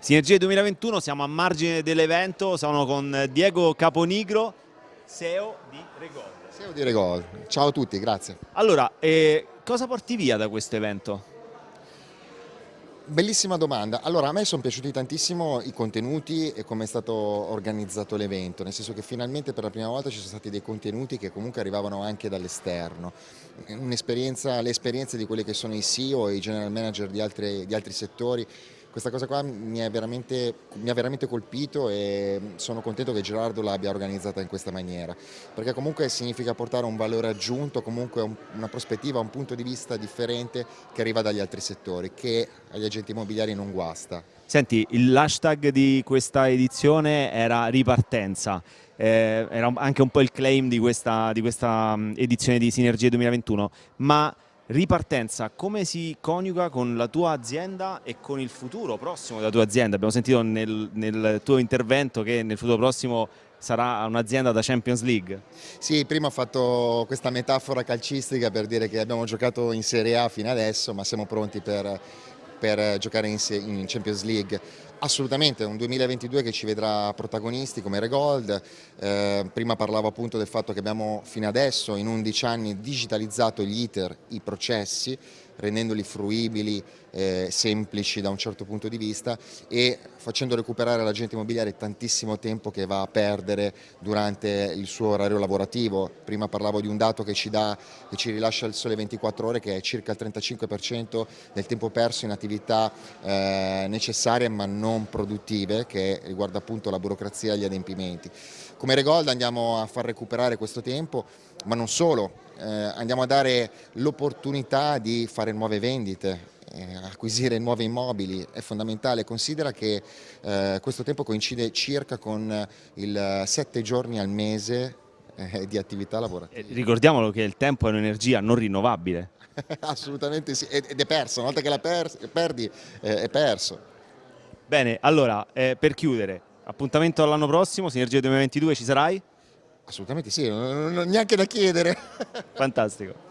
Sinergie 2021, siamo a margine dell'evento, sono con Diego Caponigro, SEO di Regold. SEO di Regold, ciao a tutti, grazie. Allora, eh, cosa porti via da questo evento? Bellissima domanda. Allora, a me sono piaciuti tantissimo i contenuti e come è stato organizzato l'evento, nel senso che finalmente per la prima volta ci sono stati dei contenuti che comunque arrivavano anche dall'esterno. Le esperienze di quelli che sono i CEO e i general manager di altri, di altri settori questa cosa qua mi, ha veramente colpito e sono contento che Gerardo l'abbia organizzata in questa maniera, perché comunque significa portare un valore aggiunto, comunque un, una prospettiva, un punto di vista differente che arriva dagli altri settori, che agli agenti immobiliari non guasta. Senti, l'hashtag di questa edizione era ripartenza, eh, era anche un po' il claim di questa, di questa edizione di Sinergie 2021, ma ripartenza, come si coniuga con la tua azienda e con il futuro prossimo della tua azienda? Abbiamo sentito nel, nel tuo intervento che nel futuro prossimo sarà un'azienda da Champions League. Sì, prima ho fatto questa metafora calcistica per dire che abbiamo giocato in Serie A fino adesso, ma siamo pronti per, per giocare in, Champions League. Assolutamente, un 2022 che ci vedrà protagonisti come Regold, eh, prima parlavo appunto del fatto che abbiamo fino adesso in 11 anni digitalizzato gli iter, i processi, rendendoli fruibili, eh, semplici da un certo punto di vista e facendo recuperare all'agente immobiliare tantissimo tempo che va a perdere durante il suo orario lavorativo. Prima parlavo di un dato che ci, dà, che ci rilascia il sole 24 ore che è circa il 35% del tempo perso in attività eh, necessarie ma non produttive che riguarda appunto la burocrazia e gli adempimenti. Come Regold andiamo a far recuperare questo tempo ma non solo, eh, andiamo a dare l'opportunità di fare nuove vendite, eh, acquisire nuovi immobili è fondamentale, considera che eh, questo tempo coincide circa con il 7 giorni al mese eh, di attività lavorativa. ricordiamolo che il tempo è un'energia non rinnovabile. Assolutamente sì, ed è perso, una volta che la per perdi eh, è perso. Bene, allora eh, per chiudere, appuntamento all'anno prossimo, Sinergia 2022 ci sarai? Assolutamente sì, non, non, neanche da chiedere. Fantastico.